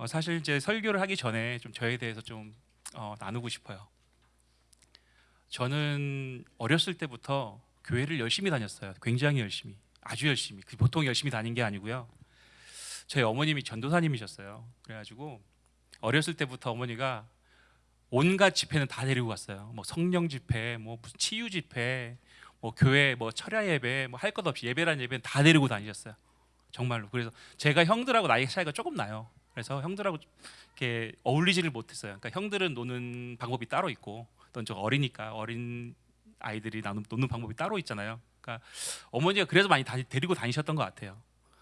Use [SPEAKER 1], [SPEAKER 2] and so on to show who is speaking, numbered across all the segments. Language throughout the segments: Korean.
[SPEAKER 1] 어, 사실 이제 설교를 하기 전에 좀 저에 대해서 좀 어, 나누고 싶어요. 저는 어렸을 때부터 교회를 열심히 다녔어요. 굉장히 열심히, 아주 열심히. 그 보통 열심히 다닌 게 아니고요. 저희 어머님이 전도사님이셨어요. 그래가지고 어렸을 때부터 어머니가 온갖 집회는 다 데리고 갔어요. 뭐 성령 집회, 뭐 무슨 치유 집회, 뭐 교회, 뭐 철야 예배, 뭐 할 것 없이 예배란 예배는 다 데리고 다니셨어요. 정말로. 그래서 제가 형들하고 나이 차이가 조금 나요. 그래서 형들하고 이렇게 어울리지를 못했어요. 그러니까 형들은 노는 방법이 따로 있고, 또 어리니까 어린 아이들이 나누, 노는 방법이 따로 있잖아요. 그러니까 어머니가 그래서 많이 다니, 데리고 다니셨던 것 같아요.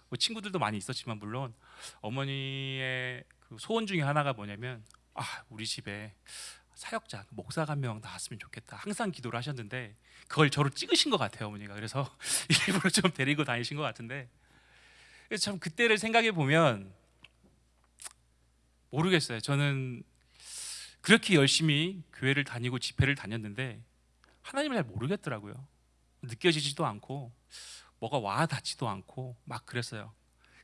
[SPEAKER 1] 뭐 친구들도 많이 있었지만 물론 어머니의 그 소원 중에 하나가 뭐냐면 아 우리 집에 사역자 목사가 한 명 나왔으면 좋겠다 항상 기도를 하셨는데 그걸 저를 찍으신 것 같아요 어머니가 그래서 일부러 좀 데리고 다니신 것 같은데 참 그때를 생각해 보면 모르겠어요 저는 그렇게 열심히 교회를 다니고 집회를 다녔는데 하나님을 잘 모르겠더라고요 느껴지지도 않고 뭐가 와 닿지도 않고 막 그랬어요.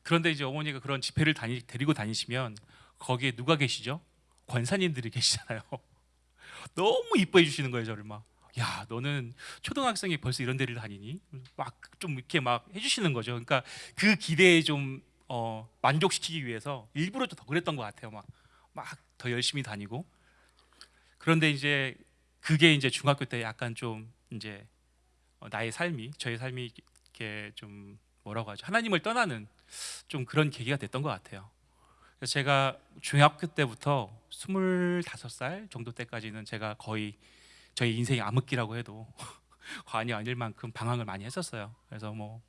[SPEAKER 1] 그런데 이제 어머니가 그런 집회를 다니, 데리고 다니시면 거기에 누가 계시죠? 권사님들이 계시잖아요. 너무 이뻐해 주시는 거예요, 저를 막. 야, 너는 초등학생이 벌써 이런 데를 다니니? 막 좀 이렇게 막 해주시는 거죠. 그러니까 그 기대에 좀 어, 만족시키기 위해서 일부러 좀더 그랬던 것 같아요. 막 막 더 열심히 다니고. 그런데 이제 그게 이제 중학교 때 약간 좀 이제 어, 나의 삶이 저의 삶이 이렇게 좀 뭐라고 하죠 하나님을 떠나는 좀 그런 계기가 됐던 것 같아요. 제가 중학교 때부터 25살 정도 때까지는 제가 거의 저희 인생의 암흑기라고 해도 과언이 아닐 만큼 방황을 많이 했었어요. 그래서 뭐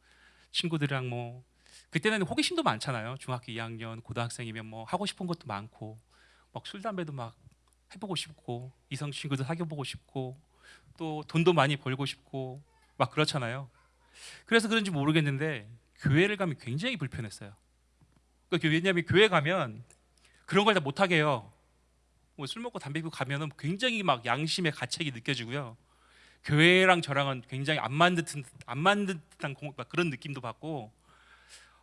[SPEAKER 1] 친구들이랑 뭐 그때는 호기심도 많잖아요. 중학교 2학년, 고등학생이면 뭐 하고 싶은 것도 많고 막 술 담배도 막 해보고 싶고 이성 친구도 사귀어보고 싶고 또 돈도 많이 벌고 싶고 막 그렇잖아요. 그래서 그런지 모르겠는데 교회를 가면 굉장히 불편했어요. 그러니까 왜냐하면 교회 가면 그런 걸 다 못하게 해요. 뭐 술 먹고 담배 피고 가면은 굉장히 막 양심의 가책이 느껴지고요. 교회랑 저랑은 굉장히 안 맞는 듯한 안 맞는 듯한 그런 느낌도 받고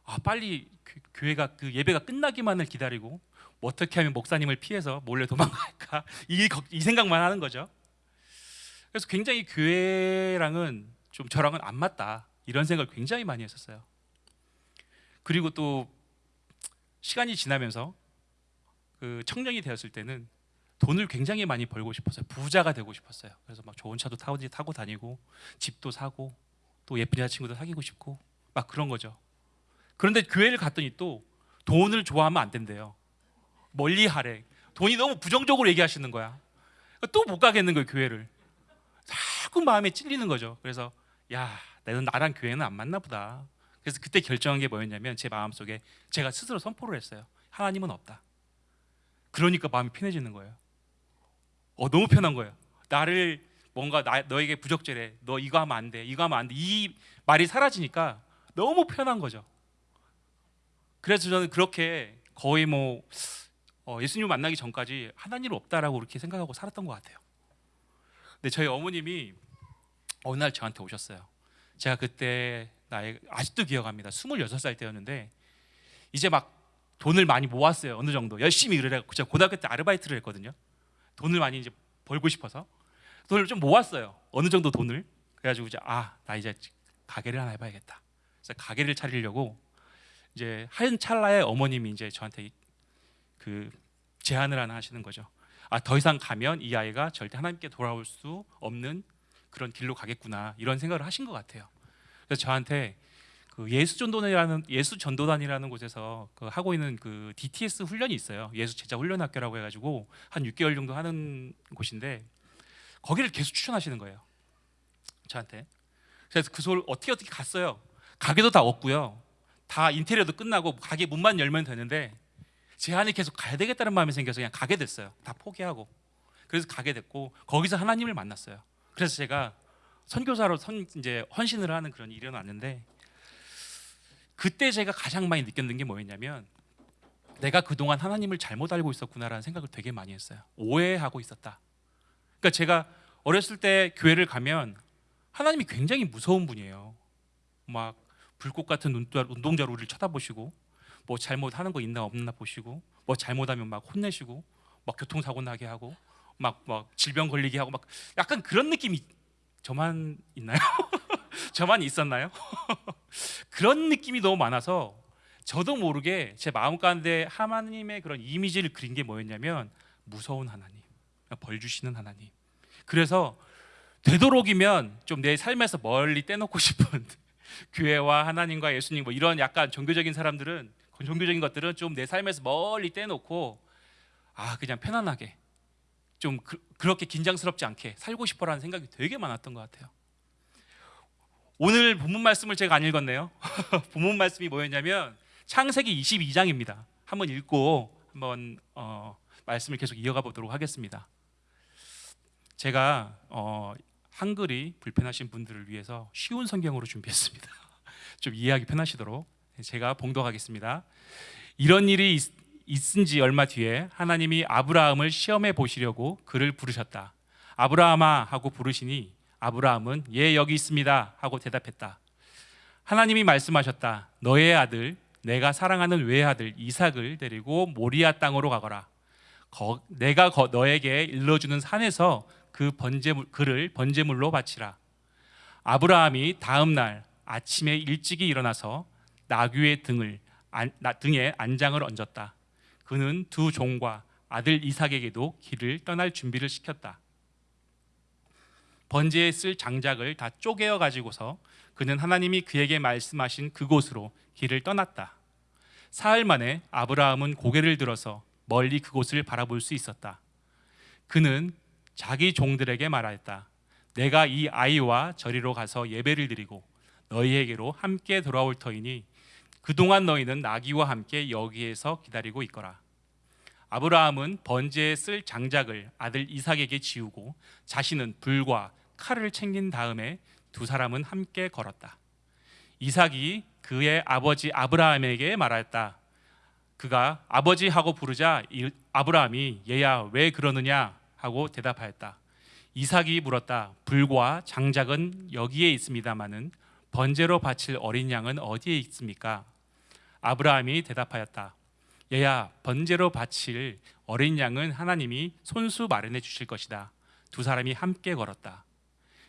[SPEAKER 1] 아 빨리 그, 교회가 그 예배가 끝나기만을 기다리고 뭐 어떻게 하면 목사님을 피해서 몰래 도망갈까 이, 이 생각만 하는 거죠. 그래서 굉장히 교회랑은 좀 저랑은 안 맞다 이런 생각을 굉장히 많이 했었어요. 그리고 또 시간이 지나면서 그 청년이 되었을 때는 돈을 굉장히 많이 벌고 싶었어요. 부자가 되고 싶었어요. 그래서 막 좋은 차도 타고, 타고 다니고 집도 사고 또 예쁜 여자친구도 사귀고 싶고 막 그런 거죠. 그런데 교회를 갔더니 또 돈을 좋아하면 안 된대요. 멀리 하래. 돈이 너무 부정적으로 얘기하시는 거야. 또 못 가겠는 거예요 교회를. 자꾸 마음에 찔리는 거죠. 그래서 야, 나는 나랑 교회는 안 맞나 보다. 그래서 그때 결정한 게 뭐였냐면 제 마음속에 제가 스스로 선포를 했어요. 하나님은 없다. 그러니까 마음이 편해지는 거예요. 어, 너무 편한 거예요. 나를 뭔가 나, 너에게 부적절해. 너 이거 하면 안 돼. 이거 하면 안 돼. 이 말이 사라지니까 너무 편한 거죠. 그래서 저는 그렇게 거의 뭐 어, 예수님 만나기 전까지 하나님 없다라고 그렇게 생각하고 살았던 것 같아요. 근데 저희 어머님이 어느 날 저한테 오셨어요. 제가 그때 나이 아직도 기억합니다. 26살 때였는데 이제 막 돈을 많이 모았어요. 어느 정도 열심히 일을 해고 제가 고등학교 때 아르바이트를 했거든요. 돈을 많이 이제 벌고 싶어서 돈을 좀 모았어요. 어느 정도 돈을 그래가지고 이제 아 나 이제 가게를 하나 해봐야겠다. 그래서 가게를 차리려고 이제 한 찰나에 어머님이 이제 저한테 그 제안을 하나 하시는 거죠. 아 더 이상 가면 이 아이가 절대 하나님께 돌아올 수 없는 그런 길로 가겠구나 이런 생각을 하신 것 같아요. 그래서 저한테 그 예수 전도단이라는 예수 전도단이라는 곳에서 그 하고 있는 그 DTS 훈련이 있어요. 예수 제자 훈련 학교라고 해가지고 한 6개월 정도 하는 곳인데 거기를 계속 추천하시는 거예요. 저한테. 그래서 그 소를 어떻게 어떻게 갔어요. 가게도 다 없고요. 다 인테리어도 끝나고 가게 문만 열면 되는데 제안이 계속 가야 되겠다는 마음이 생겨서 그냥 가게 됐어요. 다 포기하고. 그래서 가게 됐고 거기서 하나님을 만났어요. 그래서 제가 선교사로 선 이제 헌신을 하는 그런 일이 일어났는데 그때 제가 가장 많이 느꼈는 게 뭐였냐면 내가 그동안 하나님을 잘못 알고 있었구나라는 생각을 되게 많이 했어요. 오해하고 있었다. 그러니까 제가 어렸을 때 교회를 가면 하나님이 굉장히 무서운 분이에요. 막 불꽃 같은 눈동자로 우리를 쳐다보시고 뭐 잘못하는 거 있나 없나 보시고 뭐 잘못하면 막 혼내시고 막 교통사고 나게 하고 막 막 질병 걸리게 하고 막 약간 그런 느낌이 저만 있나요? 저만 있었나요? 그런 느낌이 너무 많아서 저도 모르게 제 마음 가운데 하나님의 그런 이미지를 그린 게 뭐였냐면 무서운 하나님, 벌 주시는 하나님. 그래서 되도록이면 좀 내 삶에서 멀리 떼놓고 싶은 교회와 하나님과 예수님 뭐 이런 약간 종교적인 사람들은 종교적인 것들은 좀 내 삶에서 멀리 떼놓고 아 그냥 편안하게 좀 그, 그렇게 긴장스럽지 않게 살고 싶어라는 생각이 되게 많았던 것 같아요. 오늘 본문 말씀을 제가 안 읽었네요. 본문 말씀이 뭐였냐면 창세기 22장입니다. 한번 읽고 한번 어, 말씀을 계속 이어가 보도록 하겠습니다. 제가 어, 한글이 불편하신 분들을 위해서 쉬운 성경으로 준비했습니다. 좀 이해하기 편하시도록 제가 봉독하겠습니다. 이런 일이 있, 있은 지 얼마 뒤에 하나님이 아브라함을 시험해 보시려고 그를 부르셨다. 아브라함아 하고 부르시니 아브라함은 예 여기 있습니다 하고 대답했다. 하나님이 말씀하셨다. 너의 아들 내가 사랑하는 외아들 이삭을 데리고 모리아 땅으로 가거라. 거, 내가 거, 너에게 일러주는 산에서 그 번제물 그를 번제물로 바치라. 아브라함이 다음 날 아침에 일찍이 일어나서 나귀의 등을 등에 안장을 얹었다. 그는 두 종과 아들 이삭에게도 길을 떠날 준비를 시켰다. 번제에 쓸 장작을 다 쪼개어 가지고서 그는 하나님이 그에게 말씀하신 그곳으로 길을 떠났다. 사흘 만에 아브라함은 고개를 들어서 멀리 그곳을 바라볼 수 있었다. 그는 자기 종들에게 말하였다. 내가 이 아이와 저리로 가서 예배를 드리고 너희에게로 함께 돌아올 터이니 그동안 너희는 나귀와 함께 여기에서 기다리고 있거라. 아브라함은 번제에 쓸 장작을 아들 이삭에게 지우고 자신은 불과 칼을 챙긴 다음에 두 사람은 함께 걸었다. 이삭이 그의 아버지 아브라함에게 말하였다. 그가 아버지 하고 부르자 아브라함이 얘야 왜 그러느냐 하고 대답하였다. 이삭이 물었다. 불과 장작은 여기에 있습니다마는 번제로 바칠 어린 양은 어디에 있습니까? 아브라함이 대답하였다. 얘야 번제로 바칠 어린 양은 하나님이 손수 마련해 주실 것이다. 두 사람이 함께 걸었다.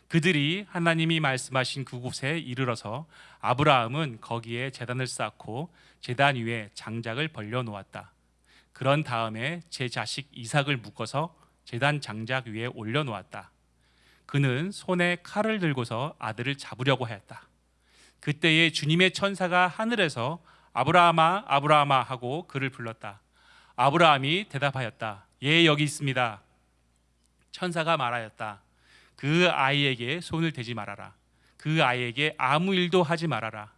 [SPEAKER 1] 그들이 하나님이 말씀하신 그곳에 이르러서 아브라함은 거기에 제단을 쌓고 제단 위에 장작을 벌려 놓았다. 그런 다음에 제 자식 이삭을 묶어서 제단 장작 위에 올려 놓았다. 그는 손에 칼을 들고서 아들을 잡으려고 하였다. 그때에 주님의 천사가 하늘에서 아브라함아 아브라함아 하고 그를 불렀다. 아브라함이 대답하였다. 예 여기 있습니다. 천사가 말하였다. 그 아이에게 손을 대지 말아라. 그 아이에게 아무 일도 하지 말아라.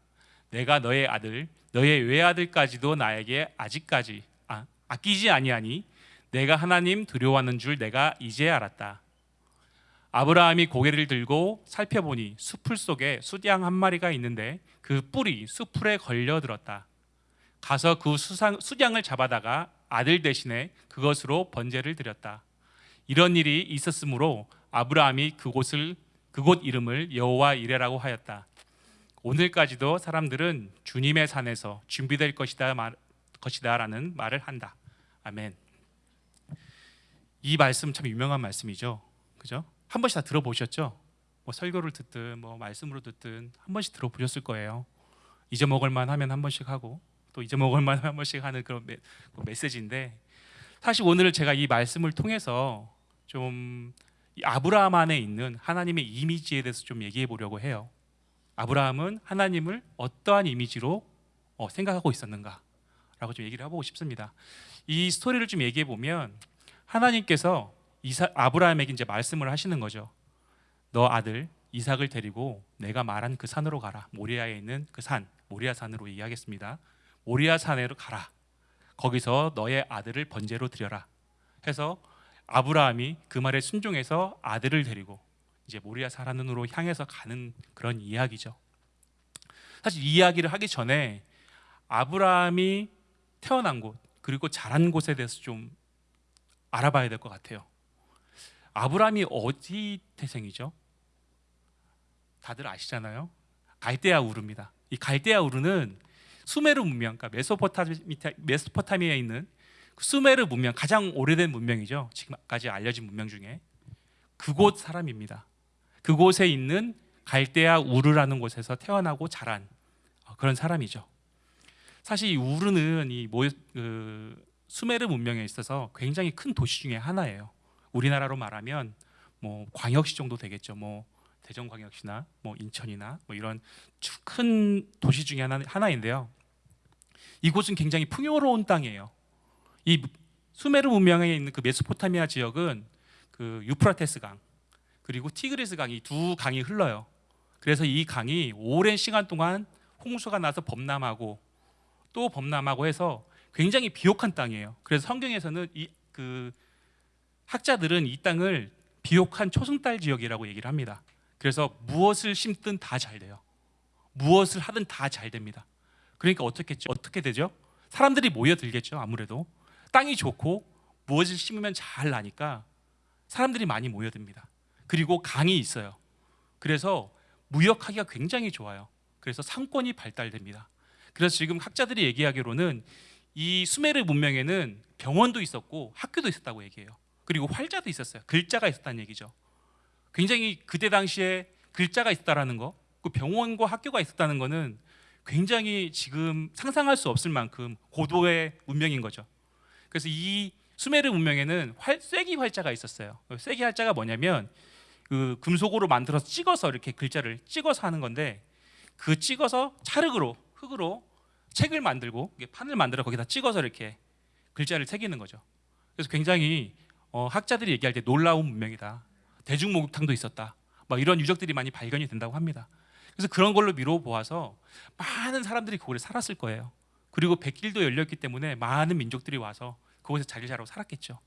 [SPEAKER 1] 내가 너의 아들, 너의 외아들까지도 나에게 아직까지 아, 아끼지 아니하니 내가 하나님 두려워하는 줄 내가 이제 알았다. 아브라함이 고개를 들고 살펴보니 수풀 속에 숫양 한 마리가 있는데 그 뿔이 수풀에 걸려 들었다. 가서 그 수상, 숫양을 잡아다가 아들 대신에 그것으로 번제를 드렸다. 이런 일이 있었으므로 아브라함이 그곳을 그곳 이름을 여호와 이레라고 하였다. 오늘까지도 사람들은 주님의 산에서 준비될 것이다 말, 것이다라는 말을 한다. 아멘. 이 말씀 참 유명한 말씀이죠. 그죠? 한 번씩 다 들어보셨죠? 뭐 설교를 듣든 뭐 말씀으로 듣든 한 번씩 들어보셨을 거예요. 잊어먹을 만 하면 한 번씩 하고 또 잊어먹을 만한 번씩 하는 그런 메, 그 메시지인데 사실 오늘 제가 이 말씀을 통해서 좀 아브라함 안에 있는 하나님의 이미지에 대해서 좀 얘기해 보려고 해요. 아브라함은 하나님을 어떠한 이미지로 어, 생각하고 있었는가라고 좀 얘기를 해보고 싶습니다. 이 스토리를 좀 얘기해 보면 하나님께서 이사, 아브라함에게 이제 말씀을 하시는 거죠. 너 아들 이삭을 데리고 내가 말한 그 산으로 가라. 모리아에 있는 그 산, 모리아 산으로 얘기하겠습니다. 모리아 산으로 가라. 거기서 너의 아들을 번제로 드려라. 해서 아브라함이 그 말에 순종해서 아들을 데리고 이제 모리아 사라는으로 향해서 가는 그런 이야기죠. 사실 이 이야기를 하기 전에 아브라함이 태어난 곳 그리고 자란 곳에 대해서 좀 알아봐야 될 것 같아요. 아브라함이 어디 태생이죠? 다들 아시잖아요. 갈대아 우르입니다. 이 갈대아 우르는 수메르 문명, 그러니까 메소포타미, 메소포타미아에 있는 그 수메르 문명 가장 오래된 문명이죠. 지금까지 알려진 문명 중에 그곳 사람입니다. 그곳에 있는 갈대아 우르라는 곳에서 태어나고 자란 어, 그런 사람이죠. 사실 이 우르는 이 모, 그 수메르 문명에 있어서 굉장히 큰 도시 중에 하나예요. 우리나라로 말하면 뭐 광역시 정도 되겠죠. 뭐 대전광역시나 뭐 인천이나 뭐 이런 주- 큰 도시 중에 하나, 하나인데요. 이곳은 굉장히 풍요로운 땅이에요. 이 수메르 문명에 있는 그 메소포타미아 지역은 그 유프라테스 강 그리고 티그리스 강이 두 강이 흘러요. 그래서 이 강이 오랜 시간 동안 홍수가 나서 범람하고 또 범람하고 해서 굉장히 비옥한 땅이에요. 그래서 성경에서는 이 그 학자들은 이 땅을 비옥한 초승달 지역이라고 얘기를 합니다. 그래서 무엇을 심든 다 잘 돼요. 무엇을 하든 다 잘 됩니다. 그러니까 어떻게 어떻게 되죠? 사람들이 모여들겠죠. 아무래도 땅이 좋고 무엇을 심으면 잘 나니까 사람들이 많이 모여듭니다. 그리고 강이 있어요. 그래서 무역하기가 굉장히 좋아요. 그래서 상권이 발달됩니다. 그래서 지금 학자들이 얘기하기로는 이 수메르 문명에는 병원도 있었고 학교도 있었다고 얘기해요. 그리고 활자도 있었어요. 글자가 있었다는 얘기죠. 굉장히 그때 당시에 글자가 있다라는 거, 그 병원과 학교가 있었다는 거는 굉장히 지금 상상할 수 없을 만큼 고도의 문명인 거죠. 그래서 이 수메르 문명에는 활, 쐐기 활자가 있었어요. 쐐기 활자가 뭐냐면 그 금속으로 만들어서 찍어서 이렇게 글자를 찍어서 하는 건데 그 찍어서 찰흙으로 흙으로 책을 만들고 판을 만들어 거기다 찍어서 이렇게 글자를 새기는 거죠. 그래서 굉장히 어, 학자들이 얘기할 때 놀라운 문명이다. 대중 목욕탕도 있었다. 막 이런 유적들이 많이 발견이 된다고 합니다. 그래서 그런 걸로 미뤄 보아서 많은 사람들이 그곳에 살았을 거예요. 그리고 백길도 열렸기 때문에 많은 민족들이 와서 그곳에 자리 잡고 살았겠죠.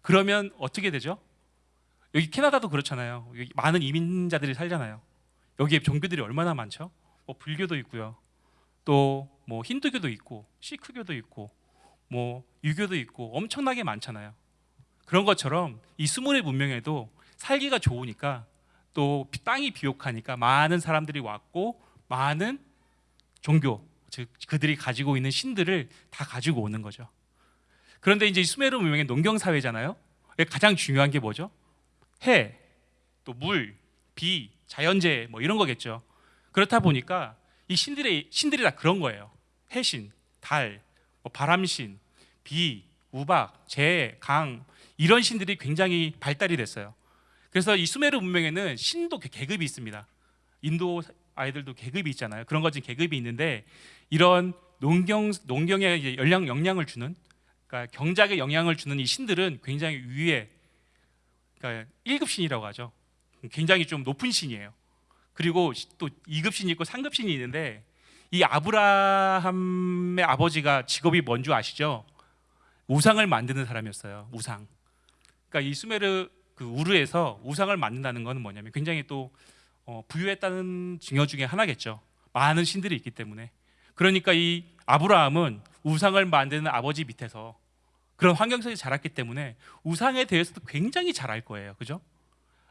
[SPEAKER 1] 그러면 어떻게 되죠? 여기 캐나다도 그렇잖아요. 여기 많은 이민자들이 살잖아요. 여기에 종교들이 얼마나 많죠? 뭐 불교도 있고요. 또 뭐 힌두교도 있고 시크교도 있고 뭐 유교도 있고 엄청나게 많잖아요. 그런 것처럼 이 스물의 문명에도 살기가 좋으니까 또 비- 땅이 비옥하니까 많은 사람들이 왔고 많은 종교 즉 그들이 가지고 있는 신들을 다 가지고 오는 거죠. 그런데 이제 이 수메르 문명의 농경 사회잖아요. 가장 중요한 게 뭐죠? 해, 또 물, 비, 자연재해 뭐 이런 거겠죠. 그렇다 보니까 이 신들의 신들이 다 그런 거예요. 해신, 달, 뭐 바람신, 비, 우박, 재, 강 이런 신들이 굉장히 발달이 됐어요. 그래서 이 수메르 문명에는 신도 계- 계급이 있습니다. 인도 아이들도 계급이 있잖아요. 그런 것은 계급이 있는데 이런 농경 농경에 영향 영향을 주는 그러니까 경작에 영향을 주는 이 신들은 굉장히 위에 그러니까 1급 신이라고 하죠. 굉장히 좀 높은 신이에요. 그리고 또 2급 신이 있고 3급 신이 있는데 이 아브라함의 아버지가 직업이 뭔 줄 아시죠? 우상을 만드는 사람이었어요. 우상. 그러니까 이 수메르 그 우르에서 우상을 만든다는 것은 뭐냐면 굉장히 또 어, 부유했다는 증거 중에 하나겠죠. 많은 신들이 있기 때문에. 그러니까 이 아브라함은 우상을 만드는 아버지 밑에서 그런 환경 속에 자랐기 때문에 우상에 대해서도 굉장히 잘 알 거예요. 그죠?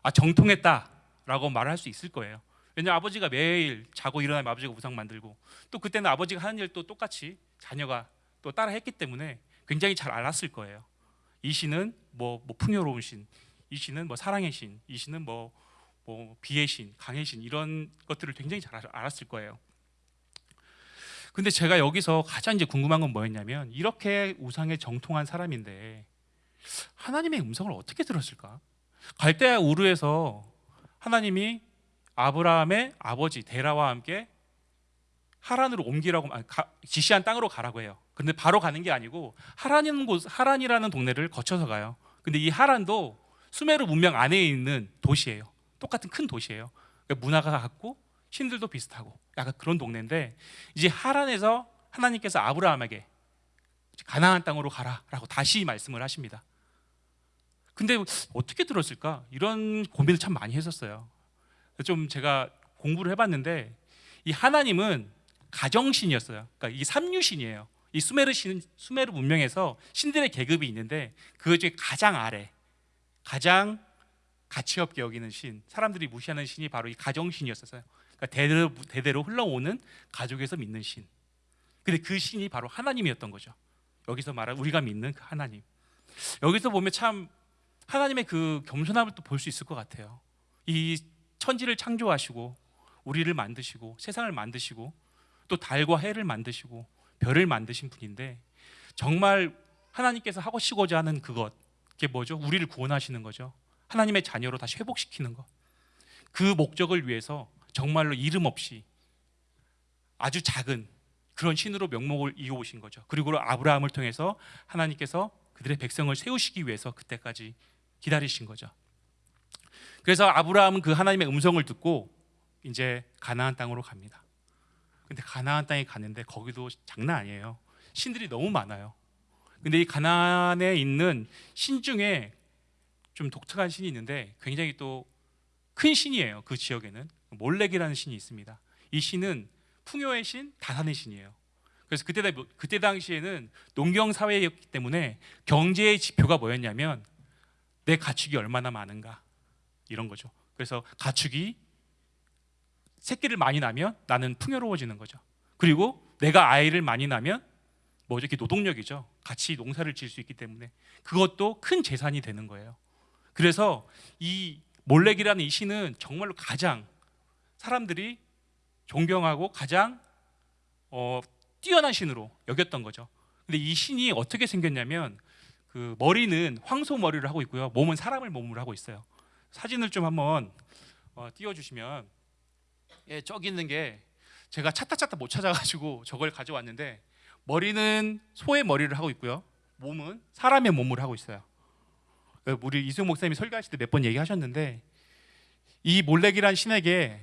[SPEAKER 1] 아, 정통했다라고 말할 수 있을 거예요. 왜냐하면 아버지가 매일 자고 일어나면 아버지가 우상 만들고 또 그때는 아버지가 하는 일도 똑같이 자녀가 또 따라 했기 때문에 굉장히 잘 알았을 거예요. 이 신은 뭐, 뭐 풍요로운 신, 이 신은 뭐 사랑의 신, 이 신은 뭐, 뭐 비의 신, 강의 신 이런 것들을 굉장히 잘 알- 알았을 거예요. 근데 제가 여기서 가장 이제 궁금한 건 뭐였냐면 이렇게 우상에 정통한 사람인데 하나님의 음성을 어떻게 들었을까? 갈대아 우르에서 하나님이 아브라함의 아버지 데라와 함께 하란으로 옮기라고 가- 지시한 땅으로 가라고 해요. 근데 바로 가는 게 아니고 하란이라는 곳 하란이라는 동네를 거쳐서 가요. 근데 이 하란도 수메르 문명 안에 있는 도시예요. 똑같은 큰 도시예요. 그러니까 문화가 같고 신들도 비슷하고 약간 그런 동네인데 이제 하란에서 하나님께서 아브라함에게 가나안 땅으로 가라라고 다시 말씀을 하십니다. 근데 어떻게 들었을까? 이런 고민을 참 많이 했었어요. 좀 제가 공부를 해봤는데 이 하나님은 가정신이었어요. 그러니까 이 삼류신이에요. 이 수메르 신 수메르 문명에서 신들의 계급이 있는데 그 중에 가장 아래, 가장 가치 없게 여기는 신, 사람들이 무시하는 신이 바로 이 가정신이었어요. 그러니까 대대로 대대로 흘러오는 가족에서 믿는 신. 근데 그 신이 바로 하나님이었던 거죠. 여기서 말한 우리가 믿는 그 하나님. 여기서 보면 참 하나님의 그 겸손함을 또 볼 수 있을 것 같아요. 이 천지를 창조하시고 우리를 만드시고 세상을 만드시고 또 달과 해를 만드시고 별을 만드신 분인데 정말 하나님께서 하시고자 하는 그것 그게 뭐죠? 우리를 구원하시는 거죠. 하나님의 자녀로 다시 회복시키는 것. 그 목적을 위해서 정말로 이름 없이 아주 작은 그런 신으로 명목을 이어오신 거죠. 그리고 아브라함을 통해서 하나님께서 그들의 백성을 세우시기 위해서 그때까지 기다리신 거죠. 그래서 아브라함은 그 하나님의 음성을 듣고 이제 가나안 땅으로 갑니다. 근데 가나안 땅에 갔는데 거기도 장난 아니에요. 신들이 너무 많아요. 근데 이 가나안에 있는 신 중에 좀 독특한 신이 있는데 굉장히 또 큰 신이에요. 그 지역에는 몰렉이라는 신이 있습니다. 이 신은 풍요의 신, 다산의 신이에요. 그래서 그때 다- 그때 당시에는 농경 사회였기 때문에 경제의 지표가 뭐였냐면 내 가축이 얼마나 많은가 이런 거죠. 그래서 가축이 새끼를 많이 낳으면 나는 풍요로워지는 거죠. 그리고 내가 아이를 많이 낳으면 뭐죠? 이게 노동력이죠. 같이 농사를 지을 수 있기 때문에 그것도 큰 재산이 되는 거예요. 그래서 이 몰렉이라는 이 신은 정말로 가장 사람들이 존경하고 가장 어, 뛰어난 신으로 여겼던 거죠. 근데 이 신이 어떻게 생겼냐면 그 머리는 황소 머리를 하고 있고요. 몸은 사람을 몸으로 하고 있어요. 사진을 좀 한번 어, 띄워주시면 예, 저기 있는 게 제가 찾다 찾다 못 찾아가지고 저걸 가져왔는데 머리는 소의 머리를 하고 있고요. 몸은 사람의 몸을 하고 있어요. 그 우리 이승 목사님이 설교하실 때 몇 번 얘기하셨는데 이 몰렉이란 신에게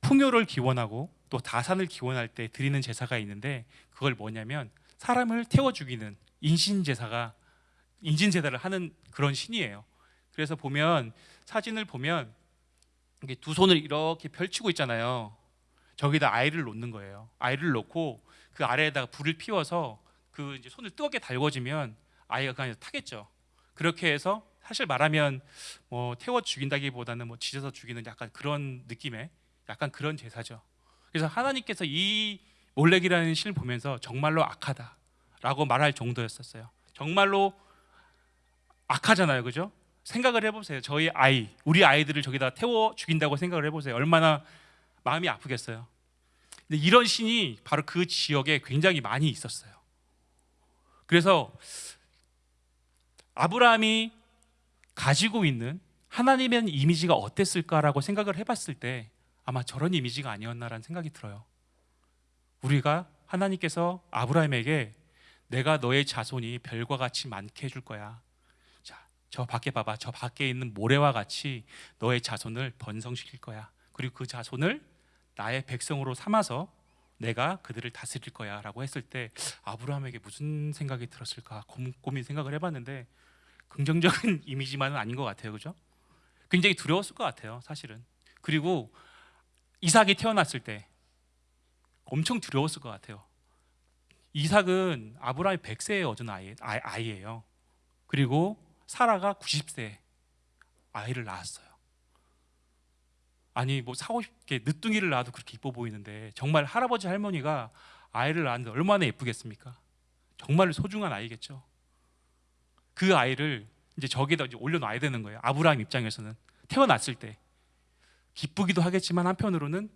[SPEAKER 1] 풍요를 기원하고 또 다산을 기원할 때 드리는 제사가 있는데 그걸 뭐냐면 사람을 태워 죽이는 인신 제사가 인신 제사를 하는 그런 신이에요. 그래서 보면 사진을 보면 이게 두 손을 이렇게 펼치고 있잖아요. 저기다 아이를 놓는 거예요. 아이를 놓고 그 아래에다가 불을 피워서 그 이제 손을 뜨겁게 달궈지면 아이가 그냥 타겠죠. 그렇게 해서 사실 말하면 뭐 태워 죽인다기보다는 뭐 지져서 죽이는 약간 그런 느낌의 약간 그런 제사죠. 그래서 하나님께서 이 몰렉이라는 신을 보면서 정말로 악하다라고 말할 정도였었어요. 정말로 악하잖아요, 그죠? 생각을 해보세요. 저희 아이, 우리 아이들을 저기다 태워 죽인다고 생각을 해보세요. 얼마나 마음이 아프겠어요. 근데 이런 신이 바로 그 지역에 굉장히 많이 있었어요. 그래서 아브라함이 가지고 있는 하나님의 이미지가 어땠을까라고 생각을 해봤을 때 아마 저런 이미지가 아니었나라는 생각이 들어요. 우리가 하나님께서 아브라함에게 내가 너의 자손이 별과 같이 많게 해줄 거야. 자, 저 밖에 봐봐. 저 밖에 있는 모래와 같이 너의 자손을 번성시킬 거야. 그리고 그 자손을 나의 백성으로 삼아서 내가 그들을 다스릴 거야 라고 했을 때 아브라함에게 무슨 생각이 들었을까 곰곰이 생각을 해봤는데 긍정적인 이미지만은 아닌 것 같아요, 그죠? 굉장히 두려웠을 것 같아요, 사실은. 그리고 이삭이 태어났을 때 엄청 두려웠을 것 같아요. 이삭은 아브라함이 100세에 얻은 아이, 아이, 아이예요. 그리고 사라가 90세 아이를 낳았어요. 아니 뭐 사고 싶게 늦둥이를 낳아도 그렇게 이뻐 보이는데 정말 할아버지 할머니가 아이를 낳았는데 얼마나 예쁘겠습니까? 정말 소중한 아이겠죠. 그 아이를 이제 저기다 이제 올려놔야 되는 거예요. 아브라함 입장에서는 태어났을 때 기쁘기도 하겠지만 한편으로는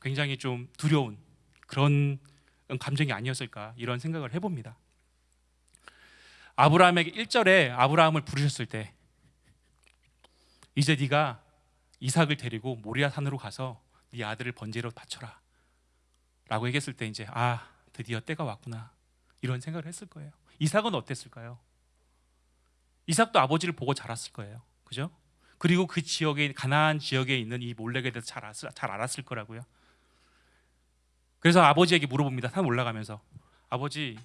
[SPEAKER 1] 굉장히 좀 두려운 그런 감정이 아니었을까 이런 생각을 해봅니다. 아브라함에게 1절에 아브라함을 부르셨을 때 이제 네가 이삭을 데리고 모리아 산으로 가서 네 아들을 번제로 바쳐라 라고 얘기했을 때 이제 아 드디어 때가 왔구나. 이런 생각을 했을 거예요. 이삭은 어땠을까요? 이삭도 아버지를 보고 자랐을 거예요. 그죠? 그리고 그 지역에 가나안 지역에 있는 이 몰렉에 대해서 잘, 알았, 잘 알았을 거라고요. 그래서 아버지에게 물어봅니다. 산 올라가면서. 아버지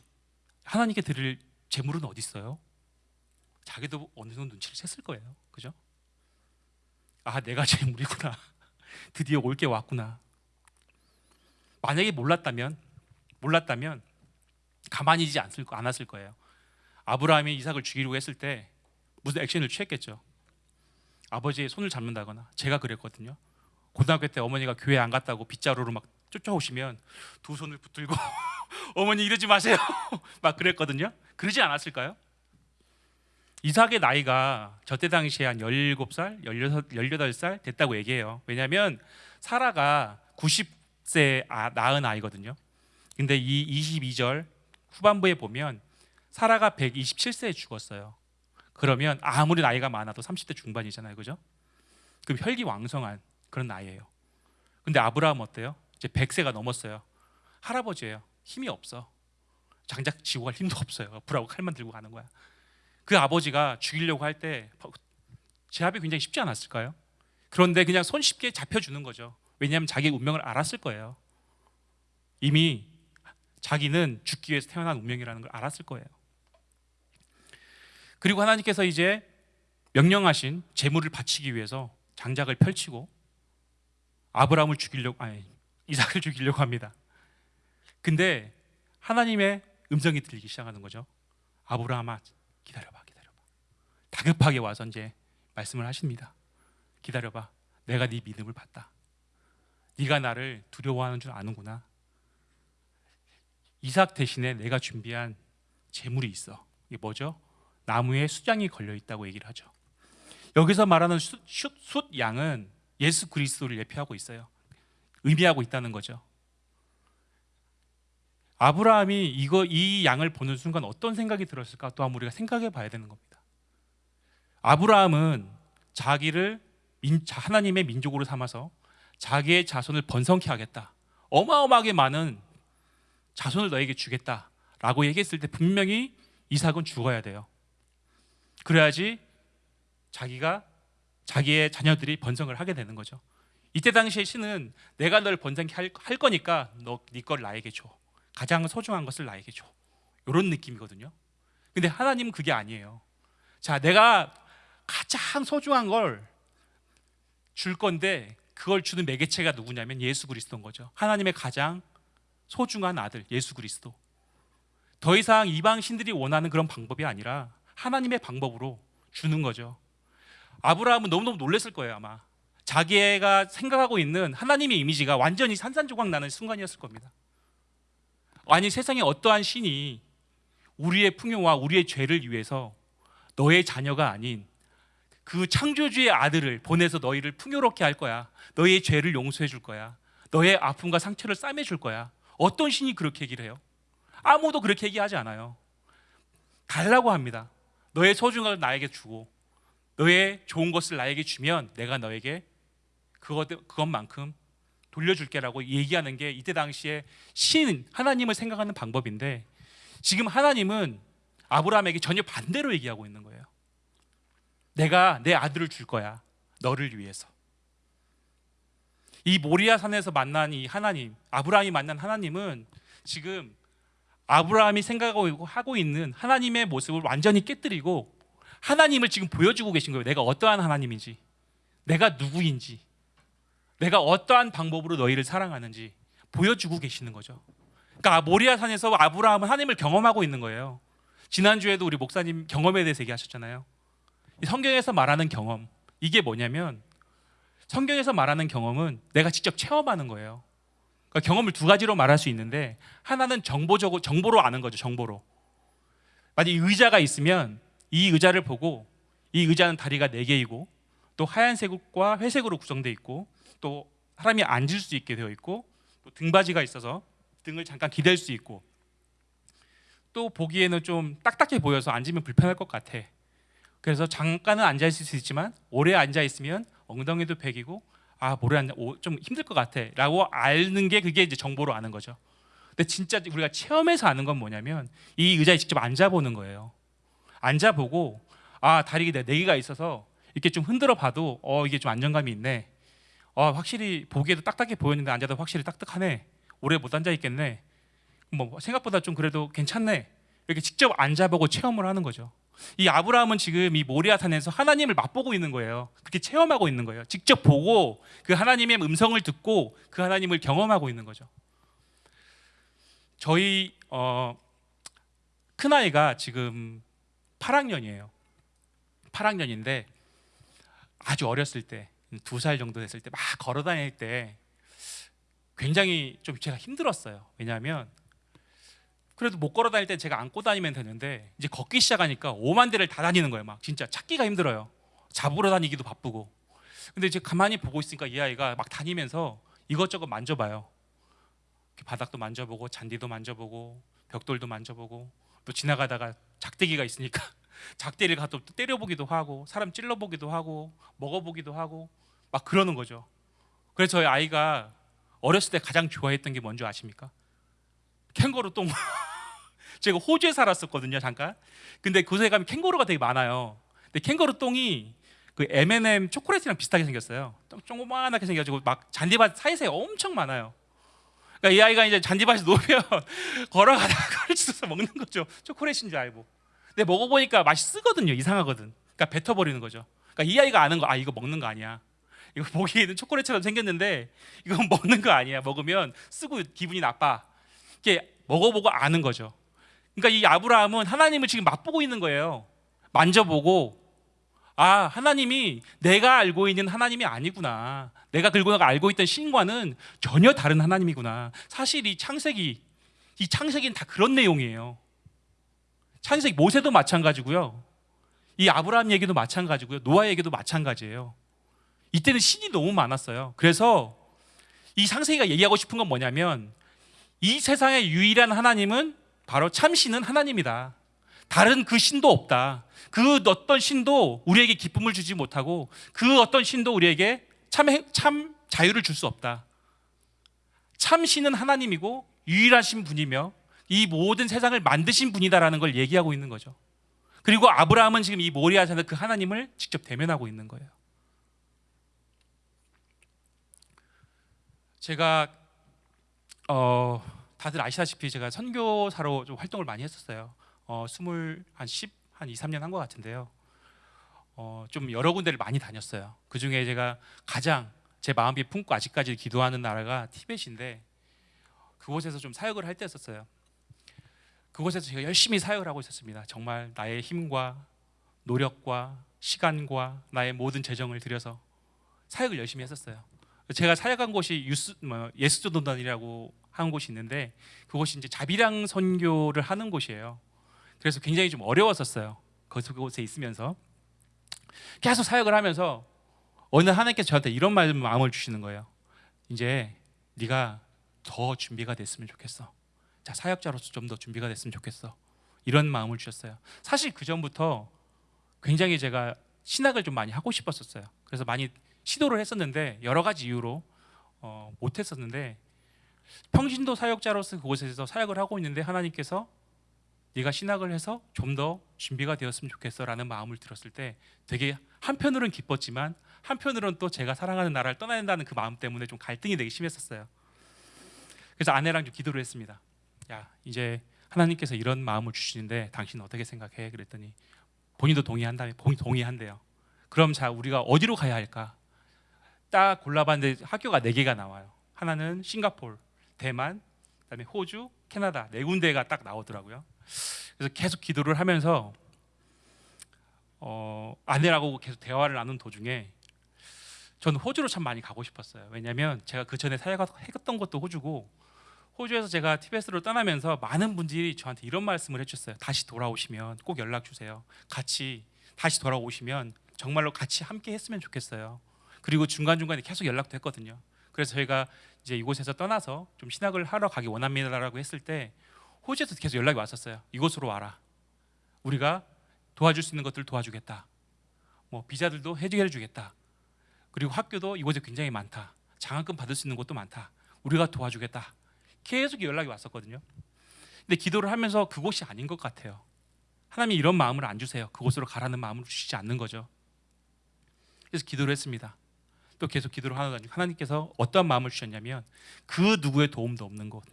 [SPEAKER 1] 하나님께 드릴 재물은 어디 있어요? 자기도 어느 정도 눈치를 챘을 거예요. 그죠? 아 내가 재물이구나. 드디어 올 게 왔구나. 만약에 몰랐다면 몰랐다면 가만히 있지 않을, 않았을 거예요. 아브라함이 이삭을 죽이려고 했을 때 무슨 액션을 취했겠죠? 아버지의 손을 잡는다거나 제가 그랬거든요. 고등학교 때 어머니가 교회 안 갔다고 빗자루로 막 쫓아오시면 두 손을 붙들고 어머니 이러지 마세요. 막 그랬거든요. 그러지 않았을까요? 이삭의 나이가 저때 당시에 한 17살, 16, 18살 됐다고 얘기해요. 왜냐하면 사라가 90세 아, 낳은 아이거든요. 근데 이 22절 후반부에 보면 사라가 127세에 죽었어요. 그러면 아무리 나이가 많아도 30대 중반이잖아요. 그죠? 그럼 혈기왕성한 그런 나이예요. 근데 아브라함 어때요? 이제 100세가 넘었어요. 할아버지예요. 힘이 없어. 장작 지고 갈 힘도 없어요. 불하고 칼만 들고 가는 거야. 그 아버지가 죽이려고 할 때 제압이 굉장히 쉽지 않았을까요? 그런데 그냥 손쉽게 잡혀주는 거죠. 왜냐하면 자기의 운명을 알았을 거예요. 이미 자기는 죽기 위해서 태어난 운명이라는 걸 알았을 거예요. 그리고 하나님께서 이제 명령하신 제물을 바치기 위해서 장작을 펼치고 아브라함을 죽이려고 아니 이삭을 죽이려고 합니다. 근데 하나님의 음성이 들리기 시작하는 거죠. 아브라함아 기다려봐, 기다려봐. 다급하게 와서 이제 말씀을 하십니다. 기다려봐. 내가 네 믿음을 봤다. 네가 나를 두려워하는 줄 아는구나. 이삭 대신에 내가 준비한 재물이 있어. 이게 뭐죠? 나무에 숫양이 걸려 있다고 얘기를 하죠. 여기서 말하는 숫, 숫, 숫 양은 예수 그리스도를 예표하고 있어요. 의미하고 있다는 거죠. 아브라함이 이거 이 양을 보는 순간 어떤 생각이 들었을까? 또한 우리가 생각해 봐야 되는 겁니다. 아브라함은 자기를 민, 하나님의 민족으로 삼아서 자기의 자손을 번성케 하겠다. 어마어마하게 많은 자손을 너에게 주겠다라고 얘기했을 때 분명히 이삭은 죽어야 돼요. 그래야지 자기가 자기의 자녀들이 번성을 하게 되는 거죠. 이때 당시에 신은 내가 널 번성케 할, 할 거니까 너네걸 나에게 줘. 가장 소중한 것을 나에게 줘. 이런 느낌이거든요. 근데 하나님은 그게 아니에요. 자, 내가 가장 소중한 걸 줄 건데 그걸 주는 매개체가 누구냐면 예수 그리스도인 거죠. 하나님의 가장 소중한 아들 예수 그리스도. 더 이상 이방 신들이 원하는 그런 방법이 아니라 하나님의 방법으로 주는 거죠. 아브라함은 너무너무 놀랐을 거예요, 아마. 자기가 생각하고 있는 하나님의 이미지가 완전히 산산조각 나는 순간이었을 겁니다. 아니 세상에 어떠한 신이 우리의 풍요와 우리의 죄를 위해서 너의 자녀가 아닌 그 창조주의 아들을 보내서 너희를 풍요롭게 할 거야. 너의 죄를 용서해 줄 거야. 너의 아픔과 상처를 싸매 줄 거야. 어떤 신이 그렇게 얘기를 해요? 아무도 그렇게 얘기하지 않아요. 달라고 합니다. 너의 소중한 걸 나에게 주고 너의 좋은 것을 나에게 주면 내가 너에게 그것 그것만큼 돌려줄게라고 얘기하는 게 이때 당시에 신 하나님을 생각하는 방법인데 지금 하나님은 아브라함에게 전혀 반대로 얘기하고 있는 거예요. 내가 내 아들을 줄 거야. 너를 위해서. 이 모리아 산에서 만난 이 하나님, 아브라함이 만난 하나님은 지금 아브라함이 생각하고 하고 있는 하나님의 모습을 완전히 깨뜨리고 하나님을 지금 보여주고 계신 거예요. 내가 어떠한 하나님인지, 내가 누구인지, 내가 어떠한 방법으로 너희를 사랑하는지 보여주고 계시는 거죠. 그러니까 모리아 산에서 아브라함은 하나님을 경험하고 있는 거예요. 지난주에도 우리 목사님 경험에 대해서 얘기하셨잖아요. 성경에서 말하는 경험 이게 뭐냐면 성경에서 말하는 경험은 내가 직접 체험하는 거예요. 그러니까 경험을 두 가지로 말할 수 있는데 하나는 정보적으로 정보로 아는 거죠. 정보로. 만약 의자가 있으면 이 의자를 보고 이 의자는 다리가 네 개이고 또 하얀색과 회색으로 구성되어 있고 또 사람이 앉을 수 있게 되어 있고 또 등받이가 있어서 등을 잠깐 기댈 수 있고 또 보기에는 좀 딱딱해 보여서 앉으면 불편할 것 같아. 그래서 잠깐은 앉아 있을 수 있지만 오래 앉아 있으면 엉덩이도 베기고 아 오래 앉아 좀 힘들 것 같아라고 아는 게 그게 이제 정보로 아는 거죠. 근데 진짜 우리가 체험해서 아는 건 뭐냐면 이 의자에 직접 앉아 보는 거예요. 앉아 보고 아 다리가 네 개가 있어서 이렇게 좀 흔들어 봐도 어 이게 좀 안정감이 있네. 아, 확실히 보기에도 딱딱해 보였는데 앉아도 확실히 딱딱하네. 오래 못 앉아 있겠네. 뭐 생각보다 좀 그래도 괜찮네. 이렇게 직접 앉아보고 체험을 하는 거죠. 이 아브라함은 지금 이 모리아산에서 하나님을 맛보고 있는 거예요. 그렇게 체험하고 있는 거예요. 직접 보고 그 하나님의 음성을 듣고 그 하나님을 경험하고 있는 거죠. 저희 어, 큰 아이가 지금 8학년이에요. 8학년인데 아주 어렸을 때 두 살 정도 됐을 때 막 걸어 다닐 때 굉장히 좀 제가 힘들었어요. 왜냐하면 그래도 못 걸어 다닐 때 제가 안고 다니면 되는데 이제 걷기 시작하니까 5만 대를 다 다니는 거예요. 막 진짜 찾기가 힘들어요. 잡으러 다니기도 바쁘고. 근데 이제 가만히 보고 있으니까 이 아이가 막 다니면서 이것저것 만져봐요. 바닥도 만져보고 잔디도 만져보고 벽돌도 만져보고 또 지나가다가 작대기가 있으니까 가서 또 때려보기도 하고 사람 찔러보기도 하고 먹어보기도 하고 막 그러는 거죠. 그래서 저희 아이가 어렸을 때 가장 좋아했던 게 뭔지 아십니까? 캥거루 똥. 제가 호주에 살았었거든요 잠깐. 근데 그곳에 가면 캥거루가 되게 많아요. 근데 캥거루 똥이 그 M&M 초콜릿이랑 비슷하게 생겼어요. 조그만하게 생겨가지고 막 잔디밭 사이사이 엄청 많아요. 그러니까 이 아이가 이제 잔디밭에 놓으면 걸어가다가 주워서 먹는 거죠. 초콜릿인 줄 알고. 근데 먹어보니까 맛이 쓰거든요. 이상하거든. 그러니까 뱉어버리는 거죠. 그러니까 이 아이가 아는 거, 아 이거 먹는 거 아니야. 이거 보기에 는 초콜릿처럼 생겼는데 이건 먹는 거 아니야. 먹으면 쓰고 기분이 나빠. 이게 먹어보고 아는 거죠. 그러니까 이 아브라함은 하나님을 지금 맛보고 있는 거예요. 만져보고 아 하나님이 내가 알고 있는 하나님이 아니구나. 내가 그리고 알고 있던 신과는 전혀 다른 하나님이구나. 사실 이 창세기 이 창세기는 다 그런 내용이에요. 창세기 모세도 마찬가지고요. 이 아브라함 얘기도 마찬가지고요. 노아 얘기도 마찬가지예요. 이때는 신이 너무 많았어요. 그래서 이 창세기가 얘기하고 싶은 건 뭐냐면 이 세상의 유일한 하나님은 바로 참신은 하나님이다. 다른 그 신도 없다. 그 어떤 신도 우리에게 기쁨을 주지 못하고 그 어떤 신도 우리에게 참, 참 자유를 줄 수 없다. 참신은 하나님이고 유일하신 분이며 이 모든 세상을 만드신 분이다라는 걸 얘기하고 있는 거죠. 그리고 아브라함은 지금 이 모리아 산에서 그 하나님을 직접 대면하고 있는 거예요. 제가 어, 다들 아시다시피 제가 선교사로 좀 활동을 많이 했었어요. 어, 스물 한 10, 한 2, 3년 한 것 같은데요. 어, 좀 여러 군데를 많이 다녔어요. 그 중에 제가 가장 제 마음이 품고 아직까지 기도하는 나라가 티벳인데 그곳에서 좀 사역을 할 때였었어요. 그곳에서 제가 열심히 사역을 하고 있었습니다. 정말 나의 힘과 노력과 시간과 나의 모든 재정을 들여서 사역을 열심히 했었어요. 제가 사역한 곳이 뭐, 예수도단이라고 하는 곳이 있는데 그곳이 이제 자비랑 선교를 하는 곳이에요. 그래서 굉장히 좀 어려웠었어요. 그곳에 있으면서 계속 사역을 하면서 어느 하나님께서 저한테 이런 말 마음을 주시는 거예요. 이제 네가 더 준비가 됐으면 좋겠어. 자 사역자로서 좀 더 준비가 됐으면 좋겠어. 이런 마음을 주셨어요. 사실 그 전부터 굉장히 제가 신학을 좀 많이 하고 싶었었어요. 그래서 많이 시도를 했었는데 여러 가지 이유로 어, 못했었는데 평신도 사역자로서 그곳에서 사역을 하고 있는데 하나님께서 네가 신학을 해서 좀 더 준비가 되었으면 좋겠어라는 마음을 들었을 때 되게 한편으로는 기뻤지만 한편으로는 또 제가 사랑하는 나라를 떠나야 된다는 그 마음 때문에 좀 갈등이 되게 심했었어요. 그래서 아내랑 좀 기도를 했습니다. 야 이제 하나님께서 이런 마음을 주시는데 당신 어떻게 생각해? 그랬더니 본인도 동의한다며 본인 동의한대요. 그럼 자 우리가 어디로 가야 할까? 딱 골라봤는데 학교가 네 개가 나와요. 하나는 싱가폴, 대만, 그다음에 호주, 캐나다 네 군데가 딱 나오더라고요. 그래서 계속 기도를 하면서 어, 아내라고 계속 대화를 나눈 도중에 저는 호주로 참 많이 가고 싶었어요. 왜냐하면 제가 그 전에 사역했던 것도 호주고 호주에서 제가 티베트로 떠나면서 많은 분들이 저한테 이런 말씀을 해주셨어요. 다시 돌아오시면 꼭 연락 주세요. 같이 다시 돌아오시면 정말로 같이 함께 했으면 좋겠어요. 그리고 중간 중간에 계속 연락도 했거든요. 그래서 저희가 이제 이곳에서 떠나서 좀 신학을 하러 가기 원합니다라고 했을 때 호주에서 계속 연락이 왔었어요. 이곳으로 와라. 우리가 도와줄 수 있는 것들 도와주겠다. 뭐 비자들도 해결해 주겠다. 그리고 학교도 이곳에 굉장히 많다. 장학금 받을 수 있는 곳도 많다. 우리가 도와주겠다. 계속 연락이 왔었거든요. 근데 기도를 하면서 그곳이 아닌 것 같아요. 하나님이 이런 마음을 안 주세요. 그곳으로 가라는 마음을 주시지 않는 거죠. 그래서 기도를 했습니다. 또 계속 기도를 하다 하나님께서 어떠한 마음을 주셨냐면 그 누구의 도움도 없는 곳,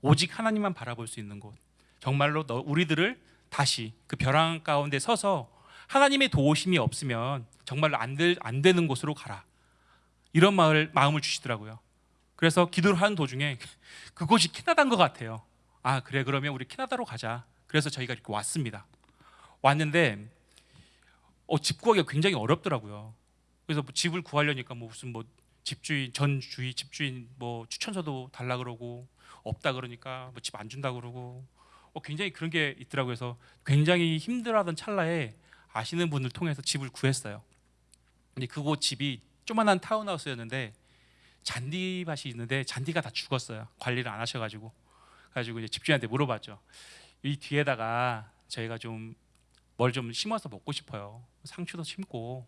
[SPEAKER 1] 오직 하나님만 바라볼 수 있는 곳. 정말로 너 우리들을 다시 그 벼랑 가운데 서서 하나님의 도우심이 없으면 정말로 안, 될, 안 되는 곳으로 가라. 이런 마을, 마음을 주시더라고요. 그래서 기도를 하는 도중에 그곳이 캐나다인 것 같아요. 아 그래 그러면 우리 캐나다로 가자. 그래서 저희가 이렇게 왔습니다. 왔는데 어, 집 구하기가 굉장히 어렵더라고요. 그래서 뭐 집을 구하려니까 뭐 무슨 뭐 집주인 전 주위 집주인 뭐 추천서도 달라 그러고 없다 그러니까 뭐 집 안 준다 그러고 어, 굉장히 그런 게 있더라고요. 그래서 굉장히 힘들어하던 찰나에 아시는 분을 통해서 집을 구했어요. 근데 그곳 집이 조만한 타운하우스였는데 잔디밭이 있는데 잔디가 다 죽었어요. 관리를 안 하셔가지고 가지고 이제 집주인한테 물어봤죠. 이 뒤에다가 저희가 좀 뭘 좀 심어서 먹고 싶어요. 상추도 심고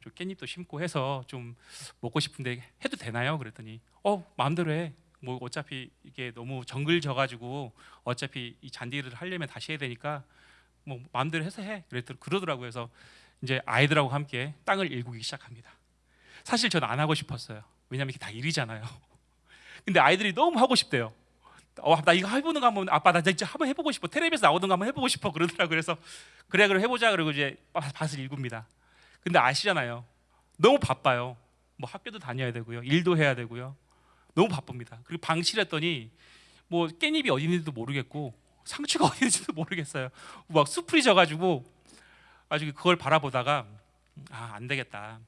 [SPEAKER 1] 좀 깻잎도 심고 해서 좀 먹고 싶은데 해도 되나요? 그랬더니 어 마음대로 해. 뭐 어차피 이게 너무 정글 져가지고 어차피 이 잔디를 하려면 다시 해야 되니까 뭐 마음대로 해서 해. 그랬더니 그러더라고요. 그래서 이제 아이들하고 함께 땅을 일구기 시작합니다. 사실 저는 안 하고 싶었어요. 왜냐면 이게 다 일이잖아요. 근데 아이들이 너무 하고 싶대요. 어, 나 이거 해보는 거 한번 아빠 나 진짜 한번 해보고 싶어. 텔레비에서 나오는 거 한번 해보고 싶어. 그러더라고. 그래서 그래 그럼 해보자. 그리고 이제 밭을 일굽니다. 근데 아시잖아요. 너무 바빠요. 뭐 학교도 다녀야 되고요. 일도 해야 되고요. 너무 바쁩니다. 그리고 방치를 했더니 뭐 깻잎이 어디 있는지도 모르겠고 상추가 어디 있는지도 모르겠어요. 막 수풀이 져가지고 아주 그걸 바라보다가 아 안 되겠다.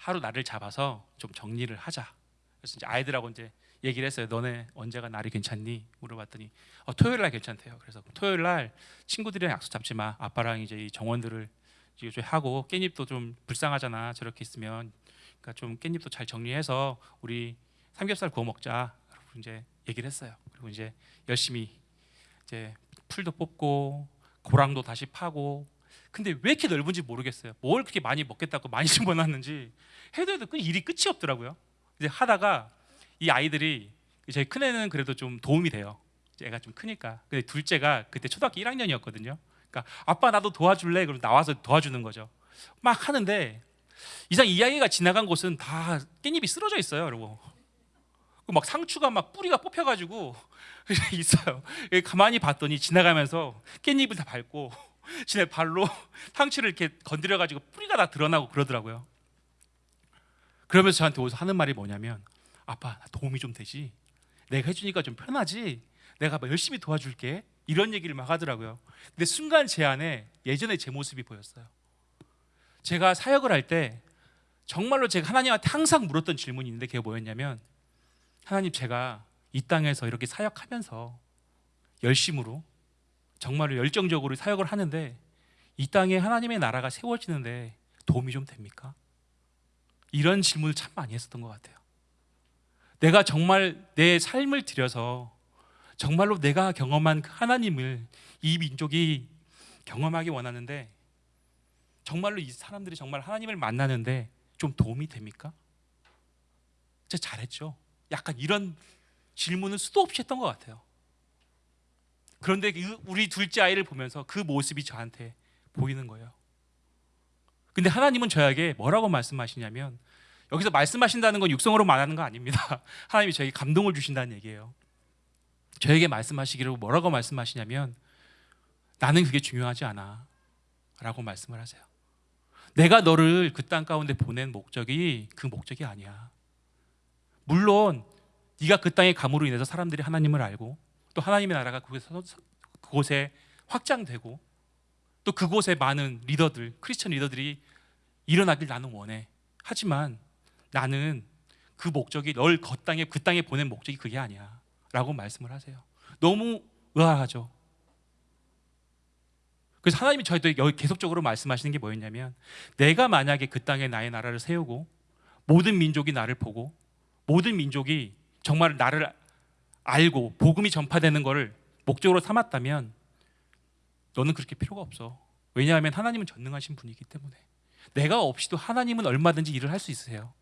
[SPEAKER 1] 하루 날을 잡아서 좀 정리를 하자. 그래서 이제 아이들하고 이제 얘기를 했어요. 너네 언제가 날이 괜찮니? 물어봤더니 어, 토요일 날 괜찮대요. 그래서 토요일 날 친구들이랑 약속 잡지 마. 아빠랑 이제 이 정원들을 이제 좀 하고 깻잎도 좀 불쌍하잖아. 저렇게 있으면 그러니까 좀 깻잎도 잘 정리해서 우리 삼겹살 구워 먹자. 그리고 이제 얘기를 했어요. 그리고 이제 열심히 이제 풀도 뽑고 고랑도 다시 파고 근데 왜 이렇게 넓은지 모르겠어요. 뭘 그렇게 많이 먹겠다고 많이 집어놨는지 해도 해도 그 일이 끝이 없더라고요. 이제 하다가 이 아이들이 저희 큰 애는 그래도 좀 도움이 돼요. 애가 좀 크니까. 근데 둘째가 그때 초등학교 1학년이었거든요. 그러니까 아빠 나도 도와줄래? 그럼 나와서 도와주는 거죠. 막 하는데 이상 이 아이가 지나간 곳은 다 깻잎이 쓰러져 있어요, 여러분. 막 상추가 막 뿌리가 뽑혀가지고 있어요. 가만히 봤더니 지나가면서 깻잎을 다 밟고 지네 발로 상추를 이렇게 건드려 가지고 뿌리가 다 드러나고 그러더라고요. 그러면서 저한테 오서 하는 말이 뭐냐면 아빠 나 도움이 좀 되지? 내가 해주니까 좀 편하지? 내가 막 열심히 도와줄게. 이런 얘기를 막 하더라고요. 근데 순간 제 안에 예전의 제 모습이 보였어요. 제가 사역을 할 때 정말로 제가 하나님한테 항상 물었던 질문이 있는데 그게 뭐였냐면 하나님 제가 이 땅에서 이렇게 사역하면서 열심으로 정말로 열정적으로 사역을 하는데 이 땅에 하나님의 나라가 세워지는데 도움이 좀 됩니까? 이런 질문을 참 많이 했었던 것 같아요 내가 정말 내 삶을 들여서 정말로 내가 경험한 그 하나님을 이 민족이 경험하기 원하는데 정말로 이 사람들이 정말 하나님을 만나는데 좀 도움이 됩니까? 진짜 잘했죠. 약간 이런 질문을 수도 없이 했던 것 같아요. 그런데 그 우리 둘째 아이를 보면서 그 모습이 저한테 보이는 거예요. 근데 하나님은 저에게 뭐라고 말씀하시냐면 여기서 말씀하신다는 건 육성으로 말하는 거 아닙니다. 하나님이 저에게 감동을 주신다는 얘기예요. 저에게 말씀하시기를 뭐라고 말씀하시냐면 나는 그게 중요하지 않아. 라고 말씀을 하세요. 내가 너를 그 땅 가운데 보낸 목적이 그 목적이 아니야. 물론 네가 그 땅에 감으로 인해서 사람들이 하나님을 알고 또 하나님의 나라가 그곳에 확장되고 또 그곳에 많은 리더들, 크리스천 리더들이 일어나길 나는 원해. 하지만 나는 그 목적이 널 그 땅에 그 땅에 보낸 목적이 그게 아니야 라고 말씀을 하세요. 너무 의아하죠. 그래서 하나님이 저희도 계속적으로 말씀하시는 게 뭐였냐면 내가 만약에 그 땅에 나의 나라를 세우고 모든 민족이 나를 보고 모든 민족이 정말 나를 알고 복음이 전파되는 것을 목적으로 삼았다면 너는 그렇게 필요가 없어. 왜냐하면 하나님은 전능하신 분이기 때문에 내가 없이도 하나님은 얼마든지 일을 할 수 있으세요.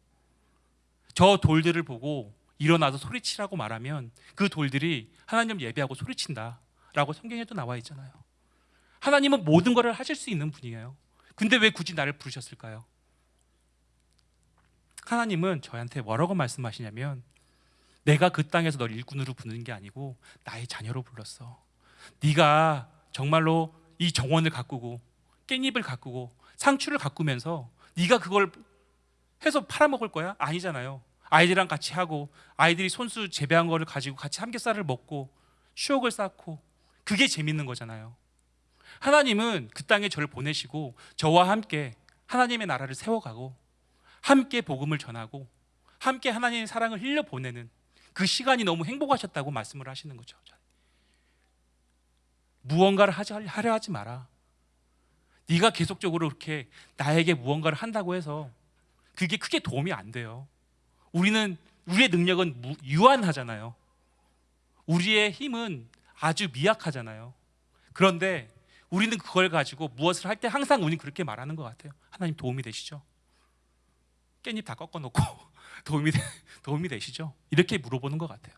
[SPEAKER 1] 저 돌들을 보고 일어나서 소리치라고 말하면 그 돌들이 하나님 예배하고 소리친다라고 성경에도 나와 있잖아요. 하나님은 모든 것을 하실 수 있는 분이에요. 근데 왜 굳이 나를 부르셨을까요? 하나님은 저한테 뭐라고 말씀하시냐면 내가 그 땅에서 널 일꾼으로 부르는 게 아니고 나의 자녀로 불렀어. 네가 정말로 이 정원을 가꾸고 깻잎을 가꾸고 상추를 가꾸면서 네가 그걸 해서 팔아먹을 거야? 아니잖아요. 아이들이랑 같이 하고 아이들이 손수 재배한 거를 가지고 같이 삼겹살을 먹고 추억을 쌓고 그게 재밌는 거잖아요. 하나님은 그 땅에 저를 보내시고 저와 함께 하나님의 나라를 세워가고 함께 복음을 전하고 함께 하나님의 사랑을 흘려 보내는 그 시간이 너무 행복하셨다고 말씀을 하시는 거죠. 무언가를 하지 하려 하지 마라. 네가 계속적으로 이렇게 나에게 무언가를 한다고 해서 그게 크게 도움이 안 돼요. 우리는 우리의 능력은 무- 유한하잖아요. 우리의 힘은 아주 미약하잖아요. 그런데 우리는 그걸 가지고 무엇을 할 때 항상 우리는 그렇게 말하는 것 같아요. 하나님 도움이 되시죠? 깻잎 다 꺾어놓고 도움이 되, 도움이 되시죠? 이렇게 물어보는 것 같아요.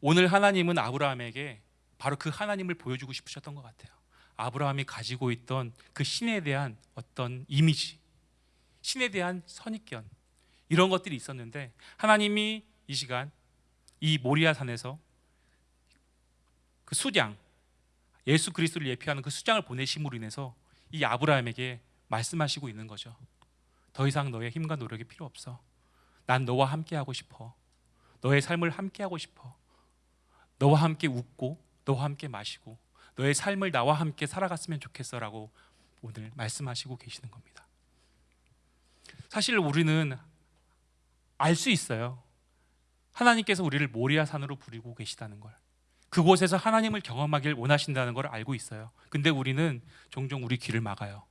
[SPEAKER 1] 오늘 하나님은 아브라함에게 바로 그 하나님을 보여주고 싶으셨던 것 같아요. 아브라함이 가지고 있던 그 신에 대한 어떤 이미지, 신에 대한 선입견 이런 것들이 있었는데 하나님이 이 시간 이 모리아 산에서 그 수장 예수 그리스도를 예표하는 그 수장을 보내심으로 인해서 이 아브라함에게 말씀하시고 있는 거죠. 더 이상 너의 힘과 노력이 필요 없어. 난 너와 함께 하고 싶어. 너의 삶을 함께 하고 싶어. 너와 함께 웃고 너와 함께 마시고 너의 삶을 나와 함께 살아갔으면 좋겠어라고 오늘 말씀하시고 계시는 겁니다. 사실 우리는 알 수 있어요. 하나님께서 우리를 모리아 산으로 부리고 계시다는 걸. 그곳에서 하나님을 경험하길 원하신다는 걸 알고 있어요. 근데 우리는 종종 우리 귀를 막아요.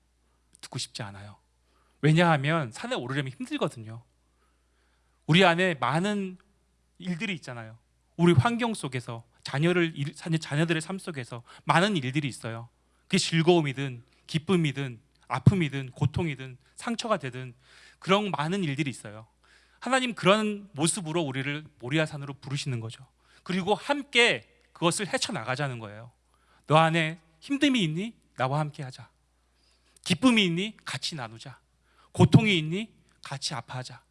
[SPEAKER 1] 듣고 싶지 않아요. 왜냐하면 산에 오르려면 힘들거든요. 우리 안에 많은 일들이 있잖아요. 우리 환경 속에서 자녀를 자녀들의 삶 속에서 많은 일들이 있어요. 그게 즐거움이든 기쁨이든 아픔이든 고통이든 상처가 되든 그런 많은 일들이 있어요. 하나님 그런 모습으로 우리를 모리아산으로 부르시는 거죠. 그리고 함께 그것을 헤쳐 나가자는 거예요. 너 안에 힘듦이 있니? 나와 함께 하자. 기쁨이 있니? 같이 나누자. 고통이 있니? 같이 아파하자.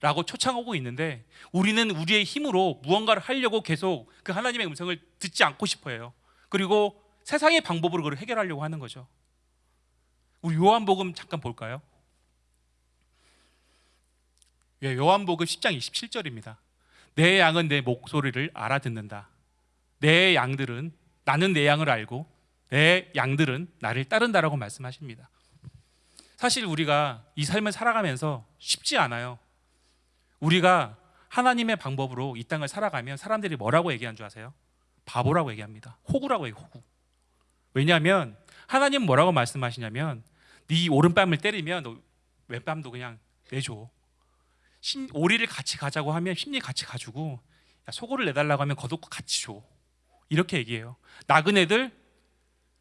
[SPEAKER 1] 라고 초청하고 있는데 우리는 우리의 힘으로 무언가를 하려고 계속 그 하나님의 음성을 듣지 않고 싶어 해요. 그리고 세상의 방법으로 그걸 해결하려고 하는 거죠. 우리 요한복음 잠깐 볼까요? 예, 요한복음 10장 27절입니다. 내 양은 내 목소리를 알아듣는다. 내 양들은 나는 내 양을 알고 내 양들은 나를 따른다라고 말씀하십니다. 사실 우리가 이 삶을 살아가면서 쉽지 않아요. 우리가 하나님의 방법으로 이 땅을 살아가면 사람들이 뭐라고 얘기한 줄 아세요? 바보라고 얘기합니다. 호구라고 얘기 호구. 왜냐하면 하나님 뭐라고 말씀하시냐면 네 오른뺨을 때리면 너 왼뺨도 그냥 내줘. 심, 오리를 같이 가자고 하면 심리 같이 가지고 야, 소고를 내달라고 하면 겉옷 같이 줘. 이렇게 얘기해요. 나그네들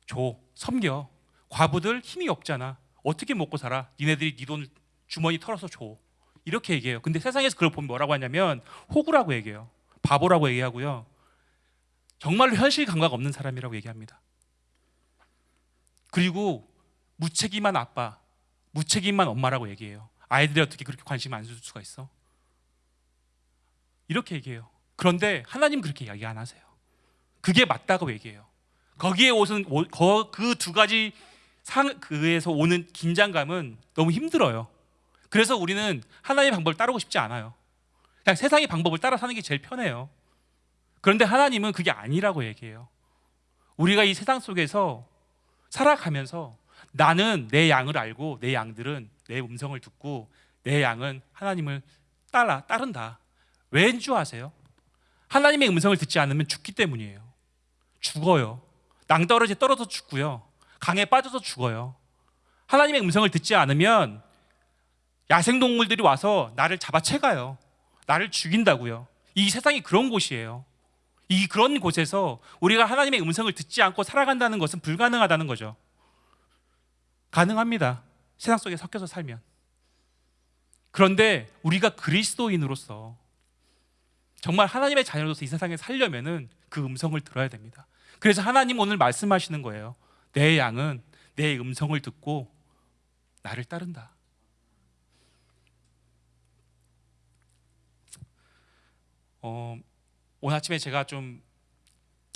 [SPEAKER 1] 줘 섬겨. 과부들 힘이 없잖아. 어떻게 먹고 살아? 니네들이 네 돈 주머니 털어서 줘. 이렇게 얘기해요. 근데 세상에서 그걸 보면 뭐라고 하냐면 호구라고 얘기해요. 바보라고 얘기하고요. 정말로 현실 감각 없는 사람이라고 얘기합니다. 그리고 무책임한 아빠, 무책임한 엄마라고 얘기해요. 아이들이 어떻게 그렇게 관심 안줄 수가 있어? 이렇게 얘기해요. 그런데 하나님 그렇게 이야기 안 하세요. 그게 맞다고 얘기해요. 거기에 오는 그두 가지 상 그에서 오는 긴장감은 너무 힘들어요. 그래서 우리는 하나님의 방법을 따르고 싶지 않아요. 그냥 세상의 방법을 따라 사는 게 제일 편해요. 그런데 하나님은 그게 아니라고 얘기해요. 우리가 이 세상 속에서 살아가면서 나는 내 양을 알고 내 양들은 내 음성을 듣고 내 양은 하나님을 따라 따른다. 왠 줄 아세요? 하나님의 음성을 듣지 않으면 죽기 때문이에요. 죽어요. 낭떠러지 떨어져 죽고요. 강에 빠져서 죽어요. 하나님의 음성을 듣지 않으면 야생동물들이 와서 나를 잡아채가요. 나를 죽인다고요. 이 세상이 그런 곳이에요. 이 그런 곳에서 우리가 하나님의 음성을 듣지 않고 살아간다는 것은 불가능하다는 거죠. 가능합니다. 세상 속에 섞여서 살면. 그런데 우리가 그리스도인으로서 정말 하나님의 자녀로서 이 세상에 살려면은 그 음성을 들어야 됩니다. 그래서 하나님 오늘 말씀하시는 거예요. 내 양은 내 음성을 듣고 나를 따른다. 어, 오늘 아침에 제가 좀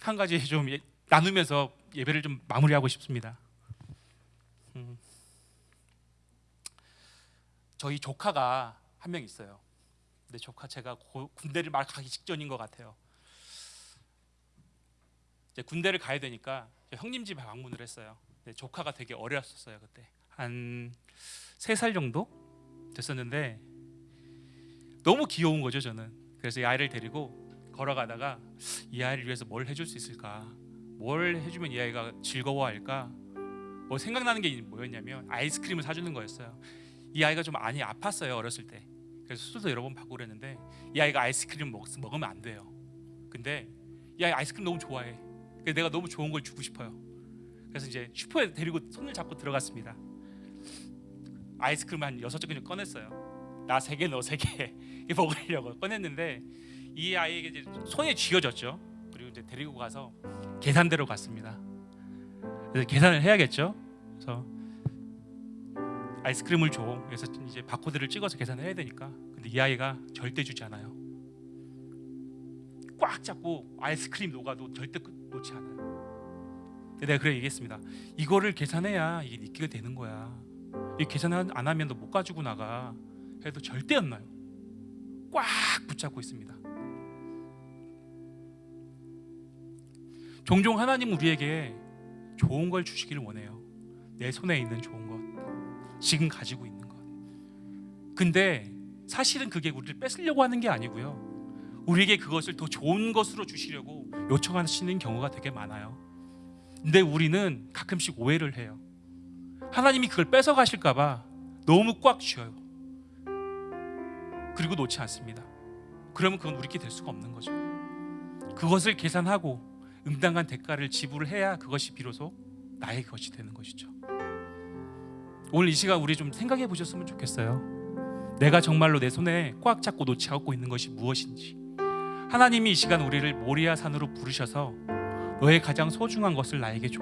[SPEAKER 1] 한 가지 좀 예- 나누면서 예배를 좀 마무리하고 싶습니다. 음, 저희 조카가 한 명 있어요. 근데 조카 제가 고- 군대를 막 가기 직전인 것 같아요. 군대를 가야 되니까 형님 집에 방문을 했어요. 조카가 되게 어렸었어요 그때 한 세 살 정도 됐었는데 너무 귀여운 거죠 저는. 그래서 이 아이를 데리고 걸어가다가 이 아이를 위해서 뭘 해줄 수 있을까? 뭘 해주면 이 아이가 즐거워할까? 뭐 생각나는 게 뭐였냐면 아이스크림을 사주는 거였어요. 이 아이가 좀 많이 아팠어요 어렸을 때. 그래서 수술도 여러 번 받고 그랬는데 이 아이가 아이스크림 먹, 먹으면 안 돼요. 근데 이 아이 아이스크림 너무 좋아해. 그래서 내가 너무 좋은 걸 주고 싶어요. 그래서 이제 슈퍼에 데리고 손을 잡고 들어갔습니다. 아이스크림 한 여섯 개 꺼냈어요. 나 세 개, 너 세 개 먹으려고 꺼냈는데 이 아이에게 이제 손에 쥐어졌죠. 그리고 이제 데리고 가서 계산대로 갔습니다. 그래서 계산을 해야겠죠. 그래서 아이스크림을 줘. 그래서 이제 바코드를 찍어서 계산을 해야 되니까. 근데 이 아이가 절대 주지 않아요. 꽉 잡고 아이스크림 녹아도 절대 끝- 놓지 않아요. 내가 그래 얘기했습니다. 이거를 계산해야 이게 니끼가 되는 거야. 이 계산 안 하면 너 못 가지고 나가. 해도 절대 안 나요. 꽉 붙잡고 있습니다. 종종 하나님 우리에게 좋은 걸 주시기를 원해요. 내 손에 있는 좋은 것, 지금 가지고 있는 것. 근데 사실은 그게 우리를 뺏으려고 하는 게 아니고요. 우리에게 그것을 더 좋은 것으로 주시려고 요청하시는 경우가 되게 많아요. 근데 우리는 가끔씩 오해를 해요. 하나님이 그걸 뺏어 가실까 봐 너무 꽉 쥐어요. 그리고 놓지 않습니다. 그러면 그건 우리께 될 수가 없는 거죠. 그것을 계산하고 응당한 대가를 지불을 해야 그것이 비로소 나의 것이 되는 것이죠. 오늘 이 시간 우리 좀 생각해 보셨으면 좋겠어요. 내가 정말로 내 손에 꽉 잡고 놓지 않고 있는 것이 무엇인지. 하나님이 이 시간 우리를 모리아 산으로 부르셔서 너의 가장 소중한 것을 나에게 줘.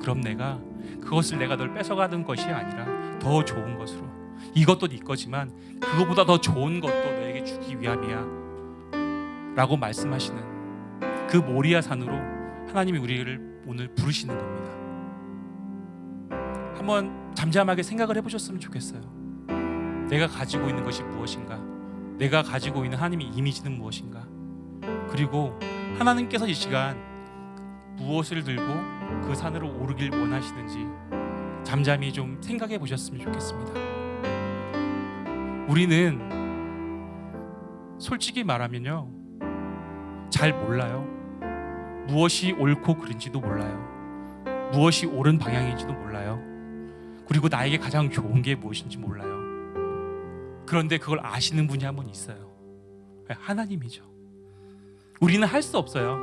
[SPEAKER 1] 그럼 내가 그것을 내가 널 뺏어가는 것이 아니라 더 좋은 것으로. 이것도 네 거지만 그거보다 더 좋은 것도 너에게 주기 위함이야. 라고 말씀하시는 그 모리아 산으로 하나님이 우리를 오늘 부르시는 겁니다. 한번 잠잠하게 생각을 해보셨으면 좋겠어요. 내가 가지고 있는 것이 무엇인가? 내가 가지고 있는 하나님의 이미지는 무엇인가? 그리고 하나님께서 이 시간 무엇을 들고 그 산으로 오르길 원하시는지 잠잠히 좀 생각해 보셨으면 좋겠습니다. 우리는 솔직히 말하면요. 잘 몰라요. 무엇이 옳고 그른지도 몰라요. 무엇이 옳은 방향인지도 몰라요. 그리고 나에게 가장 좋은 게 무엇인지 몰라요. 그런데 그걸 아시는 분이 한 분 있어요. 하나님이죠. 우리는 할 수 없어요.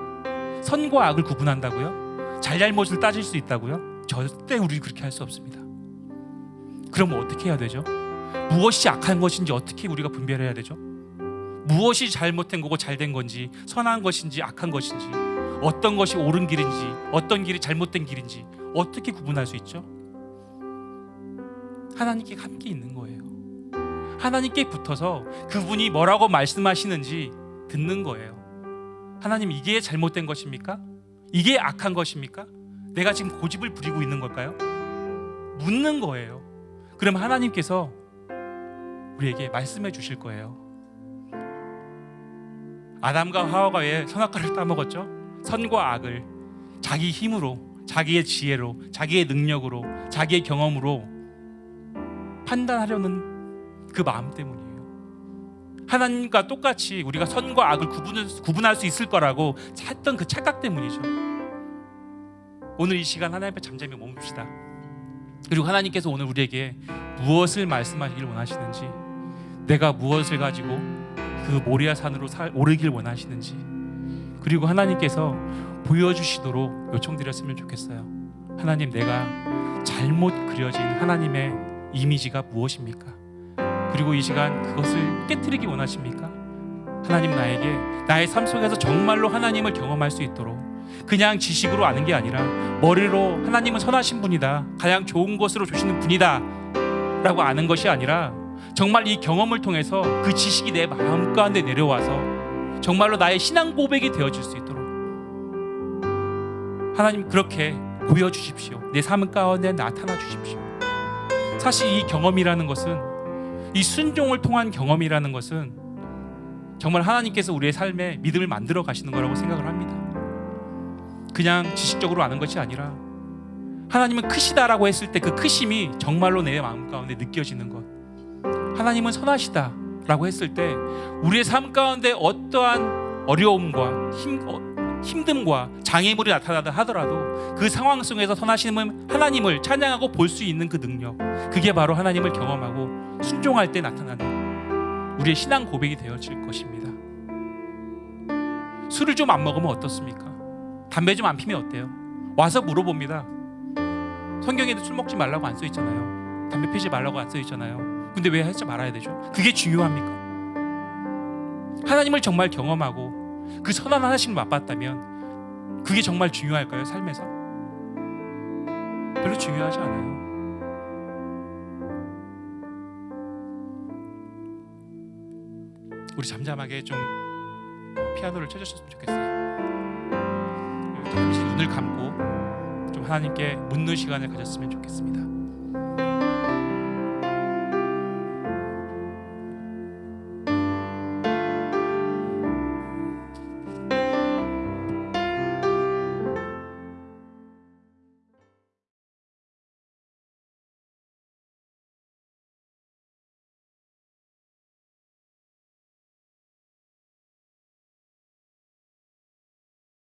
[SPEAKER 1] 선과 악을 구분한다고요? 잘잘못을 따질 수 있다고요? 절대 우리 그렇게 할 수 없습니다. 그럼 어떻게 해야 되죠? 무엇이 악한 것인지 어떻게 우리가 분별해야 되죠? 무엇이 잘못된 거고 잘된 건지 선한 것인지 악한 것인지 어떤 것이 옳은 길인지 어떤 길이 잘못된 길인지 어떻게 구분할 수 있죠? 하나님께 함께 있는 거예요. 하나님께 붙어서 그분이 뭐라고 말씀하시는지 듣는 거예요. 하나님 이게 잘못된 것입니까? 이게 악한 것입니까? 내가 지금 고집을 부리고 있는 걸까요? 묻는 거예요. 그럼 하나님께서 우리에게 말씀해 주실 거예요. 아담과 하와가 왜 선악과를 따먹었죠? 선과 악을 자기 힘으로, 자기의 지혜로, 자기의 능력으로, 자기의 경험으로 판단하려는 그 마음 때문이에요. 하나님과 똑같이 우리가 선과 악을 구분, 구분할 수 있을 거라고 했던 그 착각 때문이죠. 오늘 이 시간 하나님 앞에 잠잠히 머뭅시다. 그리고 하나님께서 오늘 우리에게 무엇을 말씀하시길 원하시는지, 내가 무엇을 가지고 그 모리아 산으로 살, 오르길 원하시는지, 그리고 하나님께서 보여주시도록 요청드렸으면 좋겠어요. 하나님, 내가 잘못 그려진 하나님의 이미지가 무엇입니까? 그리고 이 시간 그것을 깨뜨리기 원하십니까? 하나님 나에게 나의 삶 속에서 정말로 하나님을 경험할 수 있도록 그냥 지식으로 아는 게 아니라 머리로 하나님은 선하신 분이다. 가장 좋은 것으로 주시는 분이다. 라고 아는 것이 아니라 정말 이 경험을 통해서 그 지식이 내 마음 가운데 내려와서 정말로 나의 신앙 고백이 되어질 수 있도록 하나님 그렇게 보여주십시오. 내 삶 가운데 나타나 주십시오. 사실 이 경험이라는 것은 이 순종을 통한 경험이라는 것은 정말 하나님께서 우리의 삶에 믿음을 만들어 가시는 거라고 생각을 합니다. 그냥 지식적으로 아는 것이 아니라 하나님은 크시다라고 했을 때 그 크심이 정말로 내 마음 가운데 느껴지는 것. 하나님은 선하시다라고 했을 때 우리의 삶 가운데 어떠한 어려움과 힘, 어, 힘듦과 장애물이 나타나다 하더라도 그 상황 속에서 선하시는 하나님을 찬양하고 볼 수 있는 그 능력 그게 바로 하나님을 경험하고 순종할 때 나타나는 우리의 신앙 고백이 되어질 것입니다 술을 좀 안 먹으면 어떻습니까? 담배 좀 안 피면 어때요? 와서 물어봅니다 성경에도 술 먹지 말라고 안 써 있잖아요 담배 피지 말라고 안 써 있잖아요 근데 왜 하지 말아야 되죠? 그게 중요합니까? 하나님을 정말 경험하고 그 선한 하나님을 맛봤다면 그게 정말 중요할까요? 삶에서? 별로 중요하지 않아요. 우리 잠잠하게 좀 피아노를 쳐주셨으면 좋겠어요. 잠시 눈을 감고 좀 하나님께 묻는 시간을 가졌으면 좋겠습니다.